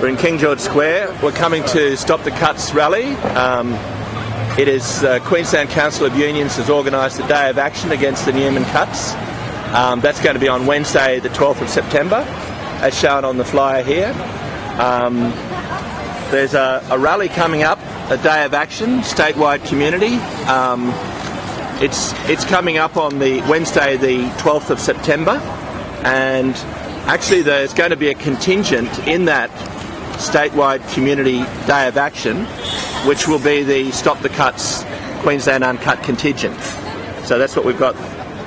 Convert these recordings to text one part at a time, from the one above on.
We're in King George Square. We're coming to Stop the Cuts rally. Um, it is uh, Queensland Council of Unions has organised a day of action against the Newman cuts. Um, that's going to be on Wednesday, the 12th of September, as shown on the flyer here. Um, there's a, a, rally coming up, a day of action, statewide community. Um, it's it's coming up on the Wednesday, the 12th of September, and actually there's going to be a contingent in that statewide community day of action, which will be the Stop the Cuts Queensland Uncut contingent. So that's what we've got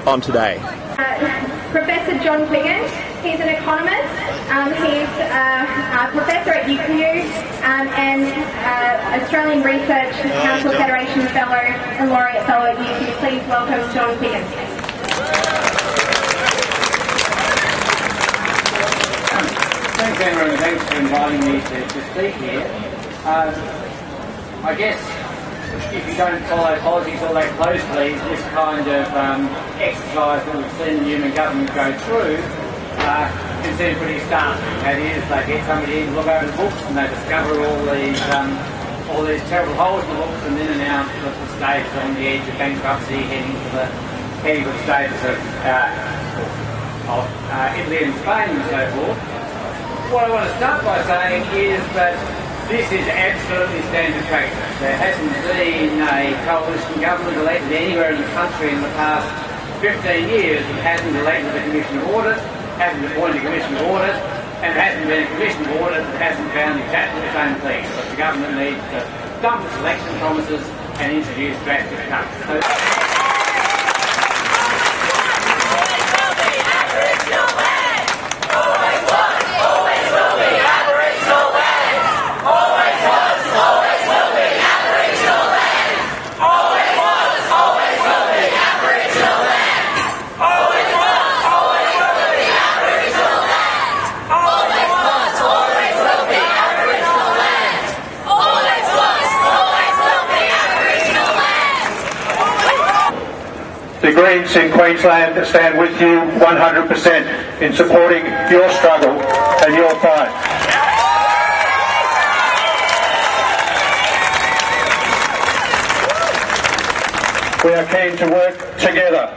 on today. Uh, professor John Quiggin, he's an economist. Um, he's uh, a professor at UQ um, and uh, Australian Research Council Federation Fellow and Laureate Fellow at UQ. Please welcome John Quiggin. Thanks, and thanks for inviting me to, to speak here. Um, I guess if you don't follow politics all that closely, this kind of um, exercise that we've seen the Newman government go through uh, can seem pretty stark. That is, they get somebody in to look over the books and they discover all these um, all these terrible holes in the books and then announce that the state is on the edge of bankruptcy, heading to the heading to the status of, uh, of uh, Italy and Spain and so forth what I want to start by saying is that this is absolutely standard practice. There hasn't been a coalition government elected anywhere in the country in the past 15 years that hasn't elected a commission of audit, hasn't appointed a commission of audit, and hasn't been a commission of audit that hasn't found exactly the same thing. But the government needs to dump its election promises and introduce drastic cuts. So Greens in Queensland stand with you 100% in supporting your struggle and your fight. We are keen to work together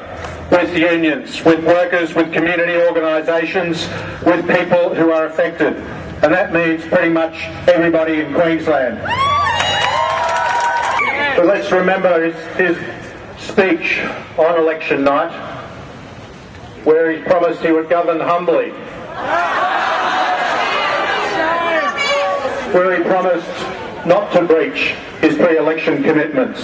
with unions, with workers, with community organisations, with people who are affected. And that means pretty much everybody in Queensland. But let's remember his, his speech on election night where he promised he would govern humbly. Where he promised not to breach his pre-election commitments.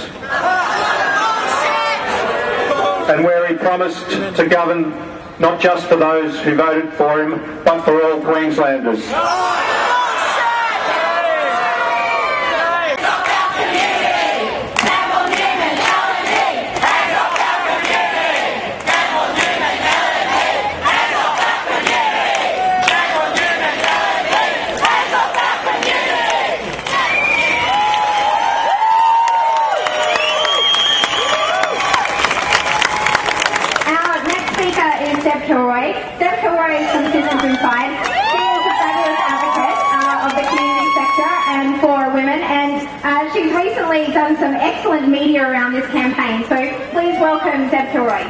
And where he promised to govern not just for those who voted for him, but for all Queenslanders. Excellent media around this campaign, so please welcome Deb Kilroy.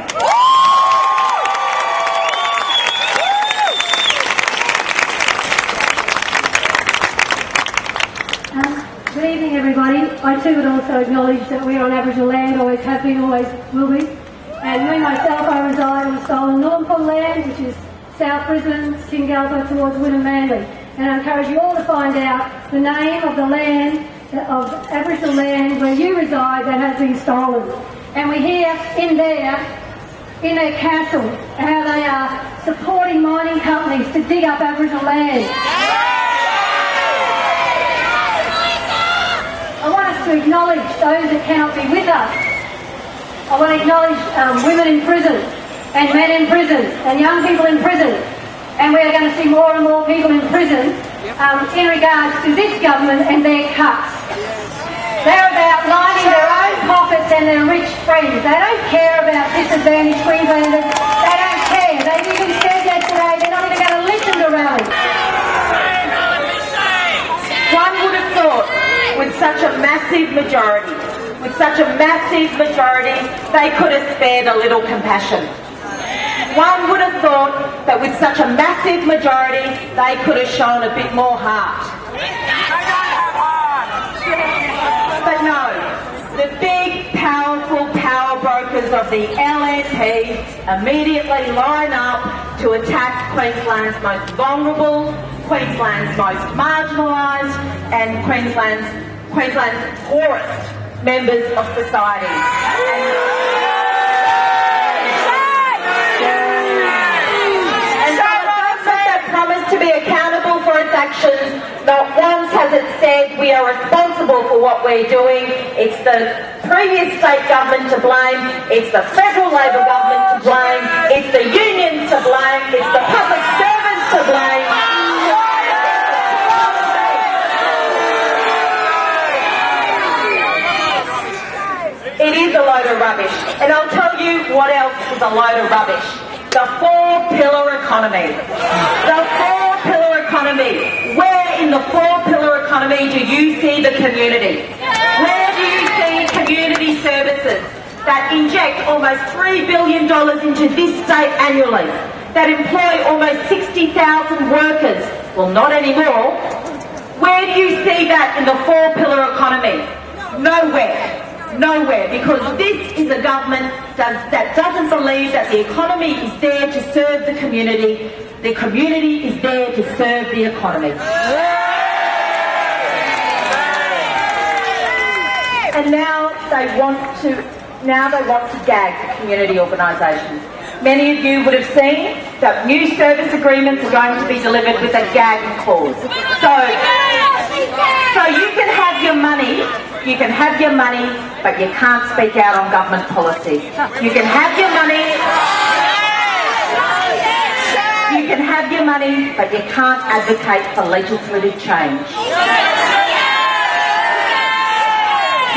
Um, good evening, everybody. I too would also acknowledge that we are on Aboriginal land, always have been, always will be. And me myself, I reside on stolen Northern land, which is South Brisbane, Kurilpa towards Wynnum Manly. And I encourage you all to find out the name of the land of Aboriginal land where you reside that has been stolen. And we hear in there, in their castle, how they are supporting mining companies to dig up Aboriginal land. I want us to acknowledge those that cannot be with us. I want to acknowledge um, women in prison and men in prison and young people in prison. And we are going to see more and more people in prison um, in regards to this government and their cuts. They're about lining their own pockets and their rich friends. They don't care about disadvantaged Queenslanders. They don't care. They even said yesterday they're not even going to listen to rallies. One would have thought with such a massive majority, with such a massive majority, they could have spared a little compassion. One would have thought that with such a massive majority, they could have shown a bit more heart. But no, the big, powerful power brokers of the LNP immediately line up to attack Queensland's most vulnerable, Queensland's most marginalised, and Queensland's, Queensland's poorest members of society. And not once has it said we are responsible for what we're doing. It's the previous state government to blame, it's the federal Labor government to blame, it's the unions to blame, it's the public servants to blame. It is a load of rubbish. And I'll tell you what else is a load of rubbish. The four-pillar economy. The four-pillar economy. In the four-pillar economy do you see the community? Where do you see community services that inject almost $3 billion into this state annually? That employ almost 60,000 workers? Well, not anymore. Where do you see that in the four-pillar economy? Nowhere. Nowhere, because this is a government that, that doesn't believe that the economy is there to serve the community. The community is there to serve the economy. And now they want to now they want to gag the community organisations. Many of you would have seen that new service agreements are going to be delivered with a gag clause. So, so you can have your money, you can have your money, but you can't speak out on government policy. You can have your money. You can have your money, but you can't advocate for legislative change.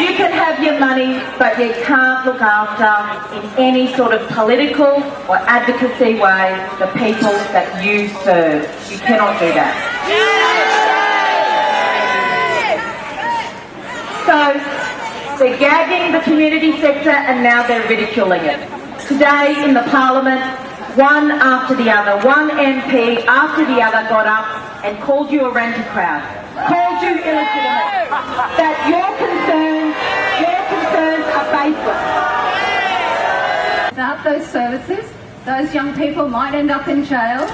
You can have your money, but you can't look after, in any sort of political or advocacy way, the people that you serve. You cannot do that. So, they're gagging the community sector and now they're ridiculing it. Today in the Parliament, one after the other, one MP after the other got up and called you a renter crowd, called you illegitimate, that your Without those services, those young people might end up in jail.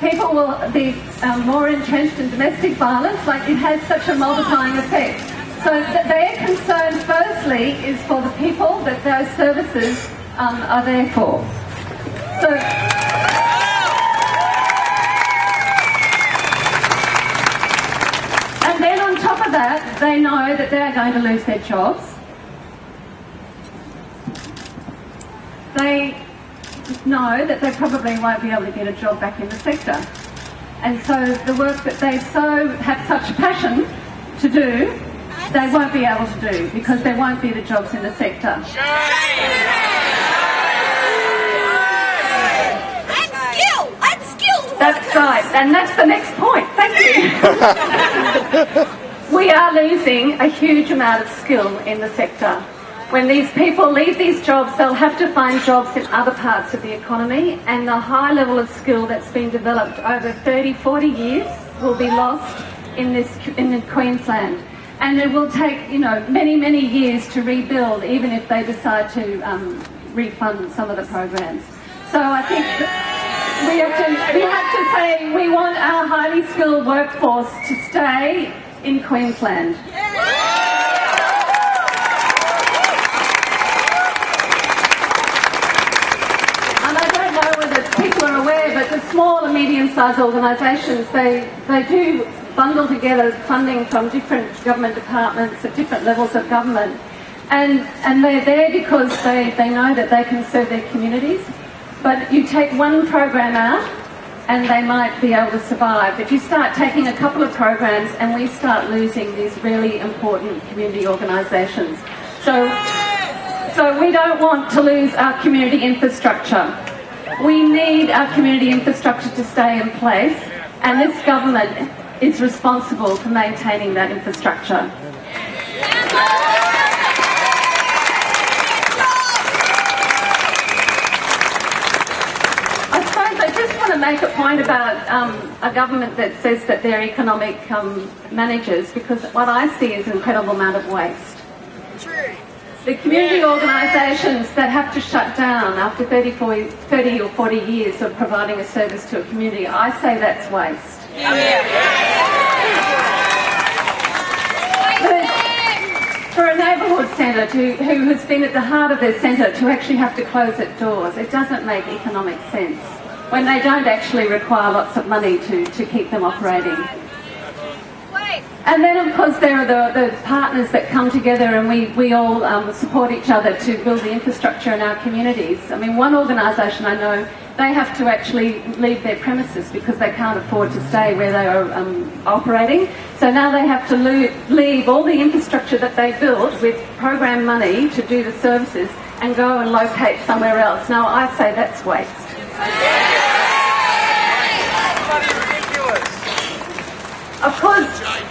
People will be um, more entrenched in domestic violence, like it has such a multiplying effect. So th- their concern, firstly, is for the people that those services um, are there for. So. And then on top of that, they know that they're going to lose their jobs. They know that they probably won't be able to get a job back in the sector. And so the work that they so have such passion to do, they won't be able to do because there won't be the jobs in the sector. And skill! And skill! That's right, and that's the next point. Thank you. we are losing a huge amount of skill in the sector. When these people leave these jobs, they'll have to find jobs in other parts of the economy, and the high level of skill that's been developed over 30, 40 years will be lost in this in Queensland. And it will take, you know, many, many years to rebuild, even if they decide to um, refund some of the programs. So I think we have to we have to say we want our highly skilled workforce to stay in Queensland. And I don't know whether people are aware, but the small and medium-sized organisations, they, they do bundle together funding from different government departments at different levels of government. And, and they're there because they, they know that they can serve their communities. But you take one program out and they might be able to survive. If you start taking a couple of programs and we start losing these really important community organisations. So, so we don't want to lose our community infrastructure. We need our community infrastructure to stay in place and this government is responsible for maintaining that infrastructure. I suppose I just want to make a point about um, a government that says that they're economic um, managers because what I see is an incredible amount of waste. The community organisations that have to shut down after 30, 40, 30 or 40 years of providing a service to a community, I say that's waste. But For a neighbourhood centre to, who has been at the heart of their centre to actually have to close its doors, it doesn't make economic sense when they don't actually require lots of money to, to keep them operating. And then, of course, there are the, the partners that come together and we, we all um, support each other to build the infrastructure in our communities. I mean, one organisation I know, they have to actually leave their premises because they can't afford to stay where they are um, operating. So now they have to leave all the infrastructure that they built with program money to do the services and go and locate somewhere else. Now, I say that's waste. Of course,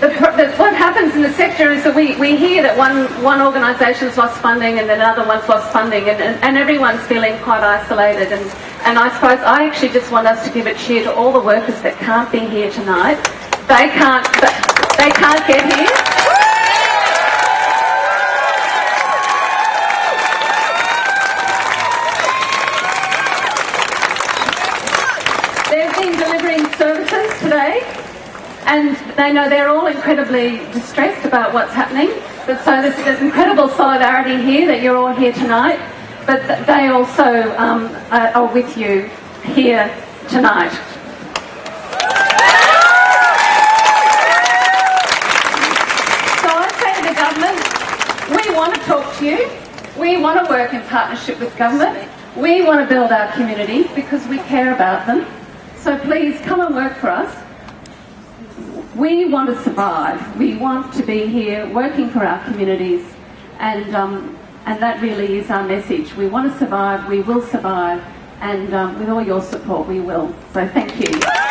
the, the, what happens in the sector is that we, we hear that one, one organisation's lost funding and another one's lost funding and, and, and everyone's feeling quite isolated and, and I suppose I actually just want us to give a cheer to all the workers that can't be here tonight. They can't, they can't get here. They've been delivering services today and they know they're all incredibly distressed about what's happening. But so there's, incredible solidarity here that you're all here tonight, but th- they also um, are, are with you here tonight. So I say to the government, we want to talk to you. We want to work in partnership with government. We want to build our community because we care about them. So please come and work for us. We want to survive. We want to be here working for our communities, and um, and that really is our message. We want to survive. We will survive, and um, with all your support, we will. So thank you.